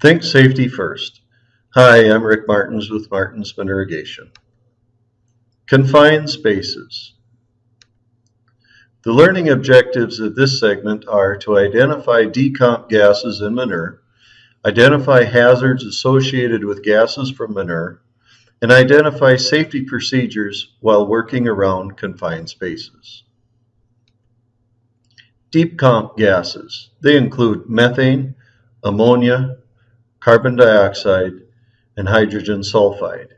Think safety first. Hi, I'm Rick Martins with Martinsman Irrigation. Confined spaces. The learning objectives of this segment are to identify decomp gases in manure, identify hazards associated with gases from manure, and identify safety procedures while working around confined spaces. Decomp gases. They include methane, ammonia, carbon dioxide, and hydrogen sulfide.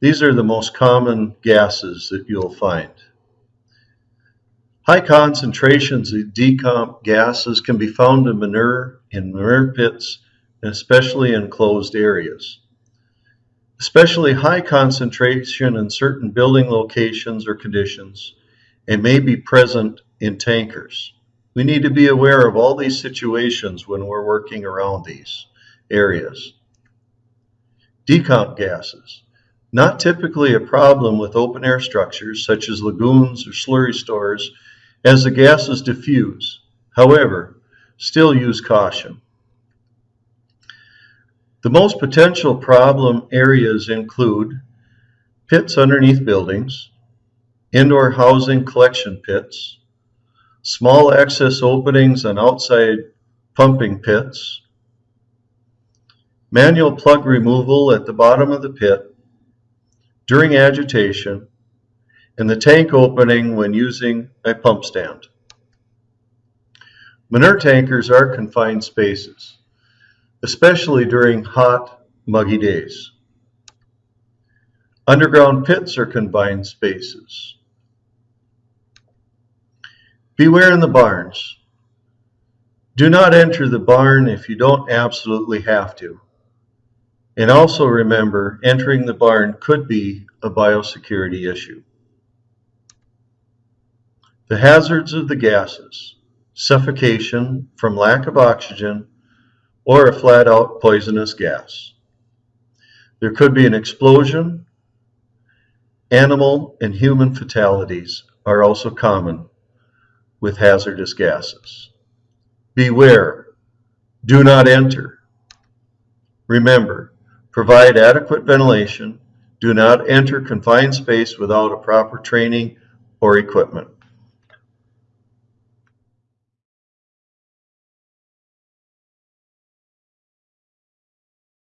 These are the most common gases that you'll find. High concentrations of decomp gases can be found in manure, in manure pits, and especially in closed areas. Especially high concentration in certain building locations or conditions and may be present in tankers. We need to be aware of all these situations when we're working around these areas. Decomp gases. Not typically a problem with open air structures such as lagoons or slurry stores as the gases diffuse. However, still use caution. The most potential problem areas include pits underneath buildings, indoor housing collection pits, small access openings on outside pumping pits, manual plug removal at the bottom of the pit during agitation, and the tank opening when using a pump stand. Manure tankers are confined spaces, especially during hot, muggy days. Underground pits are confined spaces. Beware in the barns. Do not enter the barn if you don't absolutely have to. And also remember, entering the barn could be a biosecurity issue. The hazards of the gases, suffocation from lack of oxygen, or a flat out poisonous gas. There could be an explosion. Animal and human fatalities are also common with hazardous gases. Beware, do not enter. Remember, provide adequate ventilation, do not enter confined space without a proper training or equipment.